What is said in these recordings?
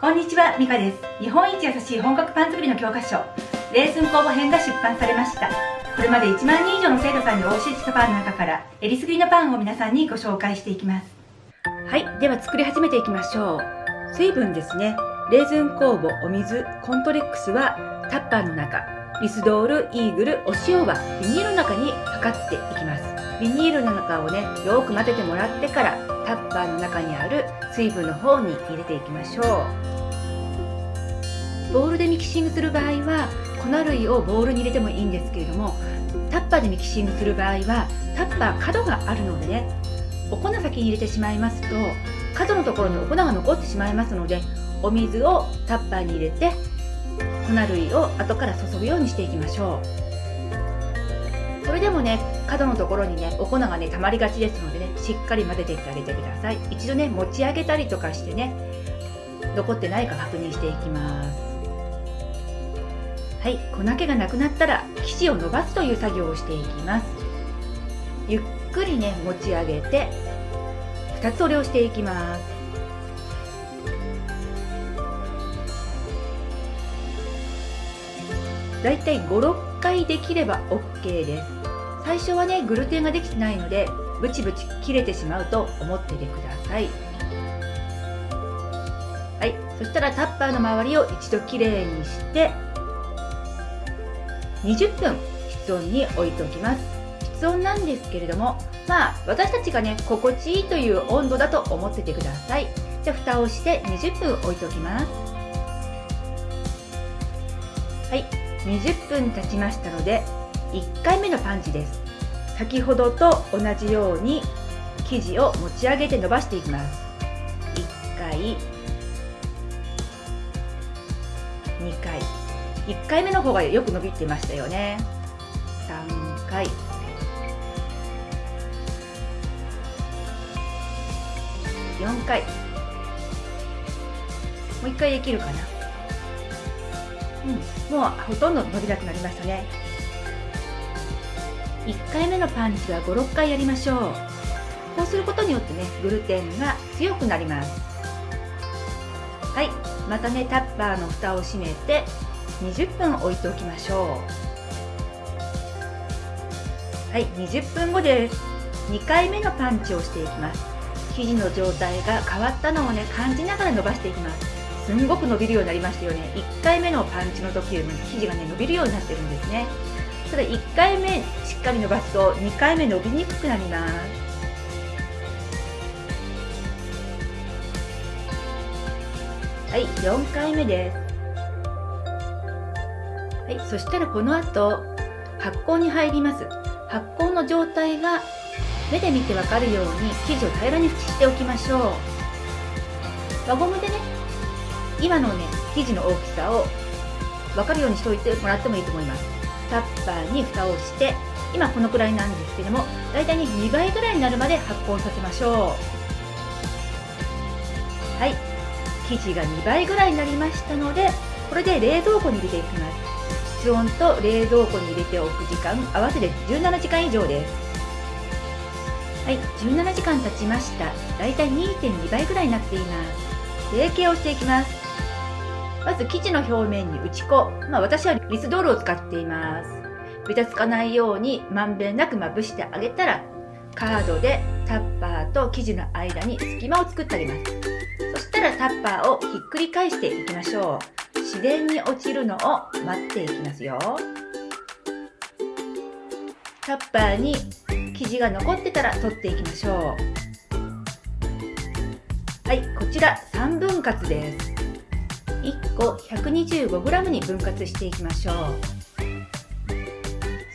こんにちは、ミカです。日本一優しい本格パン作りの教科書、レーズン工房編が出版されました。これまで1万人以上の生徒さんにお教えしたパンの中から、えりすぐりのパンを皆さんにご紹介していきます。はい、では作り始めていきましょう。水分ですね。レーズン酵母、お水、コントレックスはタッパーの中、リスドール、イーグル、お塩はビニールの中に測っていきます。ビニールの中をね、よく混ぜてもらってからタッパーの中にある水分の方に入れていきましょう。ボウルでミキシングする場合は粉類をボウルに入れてもいいんですけれどもタッパーでミキシングする場合はタッパー角があるのでねお粉先に入れてしまいますと角のところにお粉が残ってしまいますのでお水をタッパーに入れて粉類を後から注ぐようにしていきましょうれでもね角のところにねお粉がね溜まりがちですのでねしっかり混ぜていってあげてください。一度ね持ち上げたりとかしてね残ってないか確認していきます。はい粉気がなくなったら生地を伸ばすという作業をしていきます。ゆっくりね持ち上げて2つ折りをしていきます。だいたい56回できれば OK です。最初はねグルテンができてないのでブチブチ切れてしまうと思っててください。はい。そしたらタッパーの周りを一度きれいにして20分室温に置いておきます。室温なんですけれどもまあ私たちがね心地いいという温度だと思っててください。じゃあ蓋をして20分置いておきます。はい。20分経ちましたので1回目のパンチです。先ほどと同じように生地を持ち上げて伸ばしていきます。1回。2回。1回目の方がよく伸びてましたよね。3回。4回。もう1回できるかな。うん、もうほとんど伸びなくなりましたね。1回目のパンチは56回やりましょう。こうすることによってねグルテンが強くなります。はい。またねタッパーの蓋を閉めて20分置いておきましょう。はい。20分後です。2回目のパンチをしていきます。生地の状態が変わったのをね感じながら伸ばしていきます。すんごく伸びるようになりましたよね。1回目のパンチの時よりも生地がね伸びるようになってるんですね。ただ1回目しっかり伸ばすと2回目伸びにくくなりますはい4回目ですはいそしたらこの後発酵に入ります。発酵の状態が目で見てわかるように生地を平らにしておきましょう。輪ゴムでね今のね生地の大きさを分かるようにしておいてもらってもいいと思います。タッパーに蓋をして今このくらいなんですけども大体に2倍ぐらいになるまで発酵させましょう。はい。生地が2倍ぐらいになりましたのでこれで冷蔵庫に入れていきます。室温と冷蔵庫に入れておく時間合わせて17時間以上です。はい。17時間経ちました。だいたい2.2倍ぐらいになっています。成形をしていきます。まず生地の表面に打ち粉。まあ私はリスドールを使っています。べたつかないようにまんべんなくまぶしてあげたら、カードでタッパーと生地の間に隙間を作ってあげます。そしたらタッパーをひっくり返していきましょう。自然に落ちるのを待っていきますよ。タッパーに生地が残ってたら取っていきましょう。はい、こちら3分割です。1個 125g に分割していきましょう。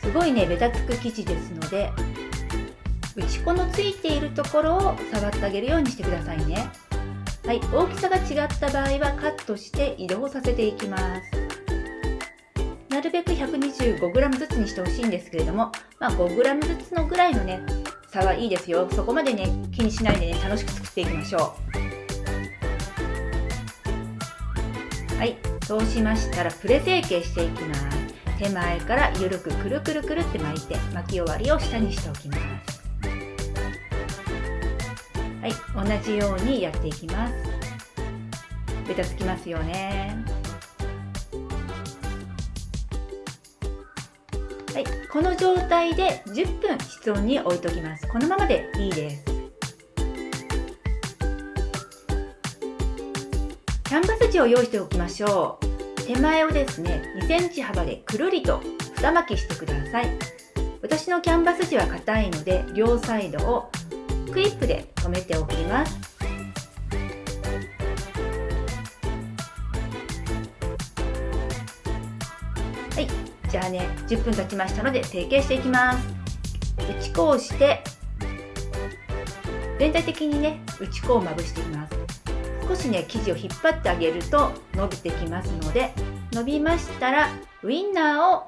すごいねべたつく生地ですので打ち粉のついているところを触ってあげるようにしてくださいね。はい大きさが違った場合はカットして移動させていきます。なるべく 125g ずつにしてほしいんですけれども、まあ、5g ずつのぐらいのね差はいいですよ。そこまでね気にしないでね楽しく作っていきましょう。はい。そうしましたらプレ成形していきます。手前からゆるくくるくるくるって巻いて巻き終わりを下にしておきます。はい。同じようにやっていきます。ベタつきますよね。はい。この状態で10分室温に置いときます。このままでいいです。キャンバス地を用意しておきましょう。手前をですね2センチ幅でくるりと二巻きしてください。私のキャンバス地は硬いので両サイドをクリップで留めておきます。はいじゃあね10分経ちましたので成形していきます。打ち粉をして全体的にね打ち粉をまぶしていきます。少しね生地を引っ張ってあげると伸びてきますので伸びましたらウインナーを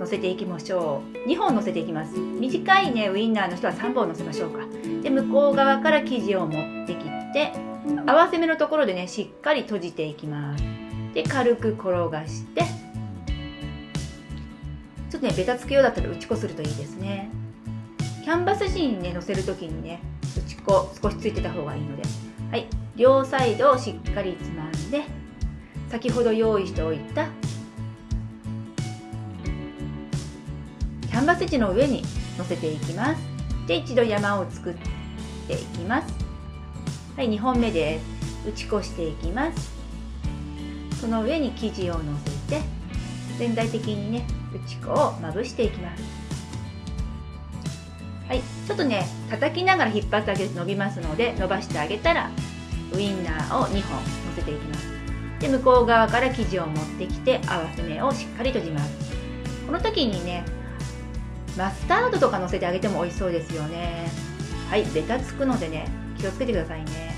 乗せていきましょう。2本乗せていきます。短いねウインナーの人は3本乗せましょうか。で向こう側から生地を持ってきて合わせ目のところでねしっかり閉じていきます。で軽く転がしてちょっとねベタつくようだったら打ち粉するといいですね。キャンバス地にね乗せる時にね打ち粉少しついてた方がいいので。はい。両サイドをしっかりつまんで先ほど用意しておいたキャンバス地の上に乗せていきます。で一度山を作っていきます。はい2本目です。打ち粉していきます。その上に生地を乗せて全体的にね打ち粉をまぶしていきます。はいちょっとね叩きながら引っ張ってあげると伸びますので伸ばしてあげたらウインナーを2本乗せていきます。で向こう側から生地を持ってきて合わせ目をしっかり閉じます。この時にねマスタードとか乗せてあげても美味しそうですよね。はいベタつくのでね気をつけてくださいね。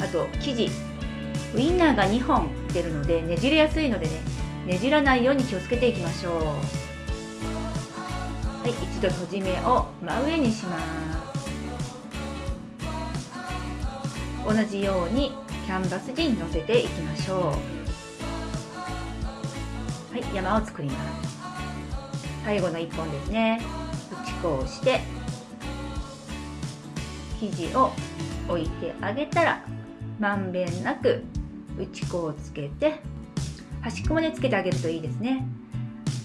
あと生地。ウインナーが2本出るのでねじれやすいのでねねじらないように気をつけていきましょう。はい一度閉じ目を真上にします。同じようにキャンバス地に乗せていきましょう。はい山を作ります。最後の1本ですね。打ち粉をして生地を置いてあげたらまんべんなく打ち粉をつけて端っこまでつけてあげるといいですね。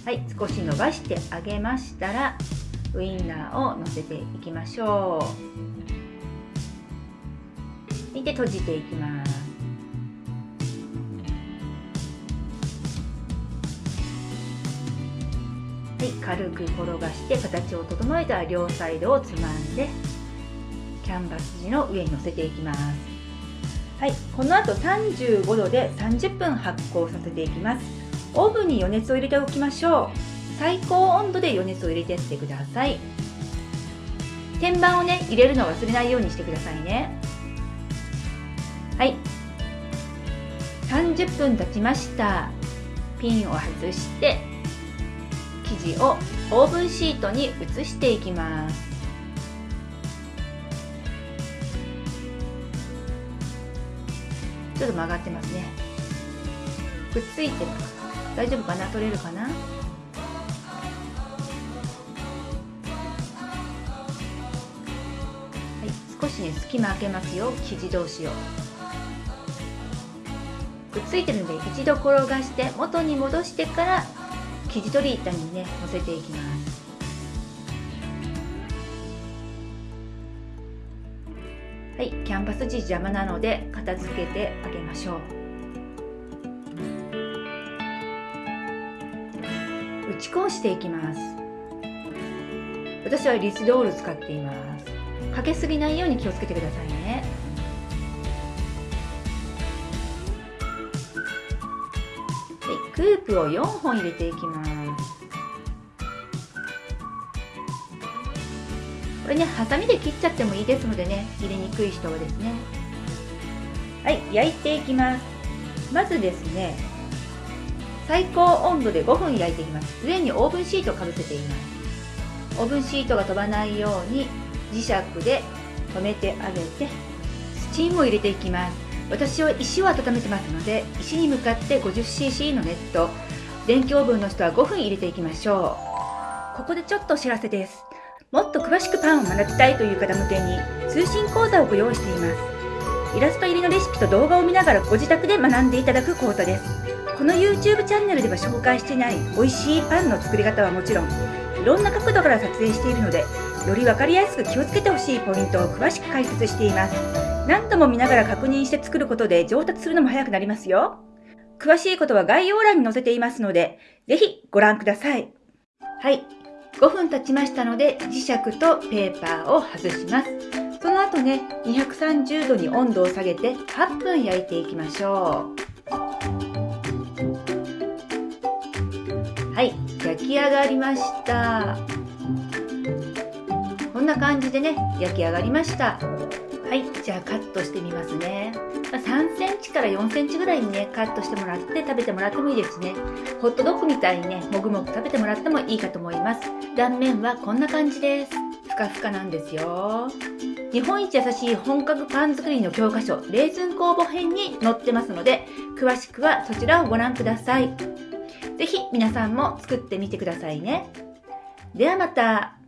はい少し伸ばしてあげましたらウインナーを乗せていきましょう。で閉じていきます。はい軽く転がして形を整えたら両サイドをつまんでキャンバス地の上に乗せていきます。はいこの後35度で30分発酵させていきます。オーブンに余熱を入れておきましょう。最高温度で余熱を入れてってください。天板をね入れるのを忘れないようにしてくださいね。はい。30分経ちました。ピンを外して生地をオーブンシートに移していきます。ちょっと曲がってますね。くっついてます大丈夫かな？取れるかな？はい少しね隙間開けますよ生地同士を。くっついてるんで一度転がして元に戻してから生地取り板にね乗せていきます。はいキャンバス地邪魔なので片付けてあげましょう。打ち粉をしていきます。私はリスドール使っています。かけすぎないように気をつけてくださいね。はい、クープを4本入れていきます。これねハサミで切っちゃってもいいですのでね入れにくい人はですね。はい焼いていきます。まずですね最高温度で5分焼いていきます。上にオーブンシートをかぶせています。オーブンシートが飛ばないように磁石で留めてあげてスチームを入れていきます。私は石を温めてますので石に向かって 50cc の熱湯電気オーブンの人は5分入れていきましょう。ここでちょっとお知らせです。もっと詳しくパンを学びたいという方向けに通信講座をご用意しています。イラスト入りのレシピと動画を見ながらご自宅で学んでいただくコートです。この YouTube チャンネルでは紹介していない美味しいパンの作り方はもちろんいろんな角度から撮影しているのでより分かりやすく気をつけてほしいポイントを詳しく解説しています。何度も見ながら確認して作ることで上達するのも早くなりますよ。詳しいことは概要欄に載せていますのでぜひご覧ください。はい。5分経ちましたので磁石とペーパーを外します。その後ね230度に温度を下げて8分焼いていきましょう。はい。焼き上がりました。こんな感じでね焼き上がりました。はいじゃあカットしてみますね。3センチから4センチぐらいにねカットしてもらって食べてもらってもいいですね。ホットドッグみたいにねもぐもぐ食べてもらってもいいかと思います。断面はこんな感じです。ふかふかなんですよ。日本一優しい本格パン作りの教科書レーズン工房編に載ってますので詳しくはそちらをご覧ください。是非皆さんも作ってみてくださいね。ではまた。